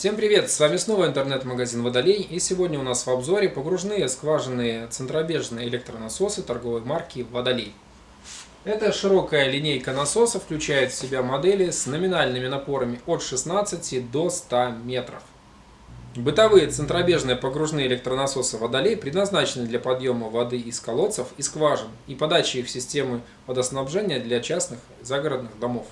Всем привет! С вами снова интернет-магазин Водолей и сегодня у нас в обзоре погружные скважинные центробежные электронасосы торговой марки Водолей. Эта широкая линейка насосов включает в себя модели с номинальными напорами от 16 до 100 метров. Бытовые центробежные погружные электронасосы Водолей предназначены для подъема воды из колодцев и скважин и подачи их в системы водоснабжения для частных загородных домов.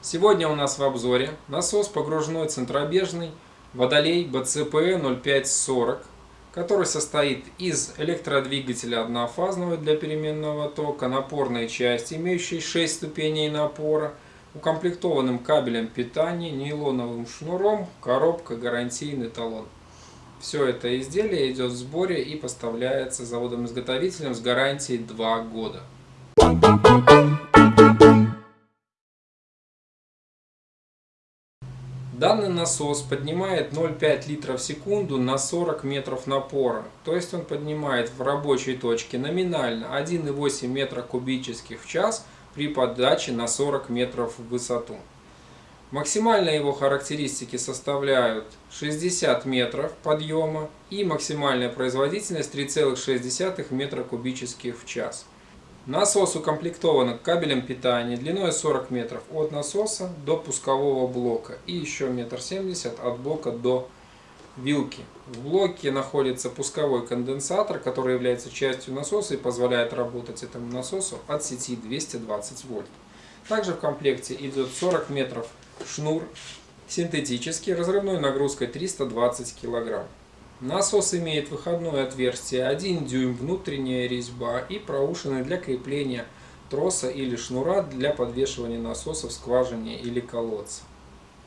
Сегодня у нас в обзоре насос погружной центробежный Водолей BCP 0540, который состоит из электродвигателя однофазного для переменного тока, напорной части, имеющей 6 ступеней напора, укомплектованным кабелем питания, нейлоновым шнуром, коробка, гарантийный талон. Все это изделие идет в сборе и поставляется заводом-изготовителем с гарантией 2 года. Данный насос поднимает 0,5 литров в секунду на 40 метров напора. То есть он поднимает в рабочей точке номинально 1,8 метра кубических в час – при подаче на 40 метров в высоту. Максимальные его характеристики составляют 60 метров подъема и максимальная производительность 3,6 метра кубических в час. Насос укомплектован кабелем питания длиной 40 метров от насоса до пускового блока и еще метр семьдесят от блока до вилки. В блоке находится пусковой конденсатор, который является частью насоса и позволяет работать этому насосу от сети 220 вольт. Также в комплекте идет 40 метров шнур синтетический, разрывной нагрузкой 320 кг. Насос имеет выходное отверстие 1 дюйм, внутренняя резьба и проушины для крепления троса или шнура для подвешивания насоса в скважине или колодце.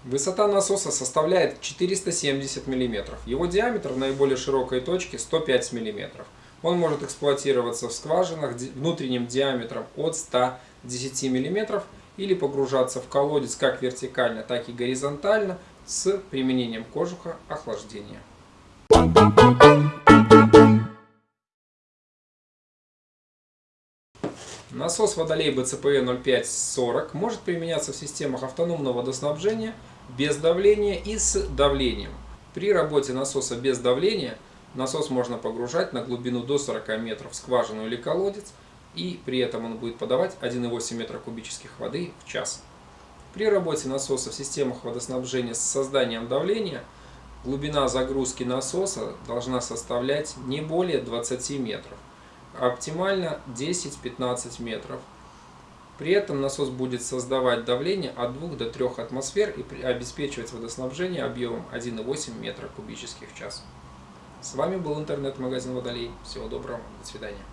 Высота насоса составляет 470 мм. Его диаметр в наиболее широкой точке 105 мм. Он может эксплуатироваться в скважинах внутренним диаметром от 110 мм или погружаться в колодец как вертикально, так и горизонтально с применением кожуха охлаждения. Насос Водолей BCPE 0540 может применяться в системах автономного водоснабжения без давления и с давлением. При работе насоса без давления насос можно погружать на глубину до 40 метров в скважину или колодец, и при этом он будет подавать 1,8 метра кубических воды в час. При работе насоса в системах водоснабжения с созданием давления глубина загрузки насоса должна составлять не более 20 метров оптимально 10-15 метров. При этом насос будет создавать давление от 2 до 3 атмосфер и обеспечивать водоснабжение объемом 1,8 метра кубических в час. С вами был интернет-магазин Водолей. Всего доброго, до свидания.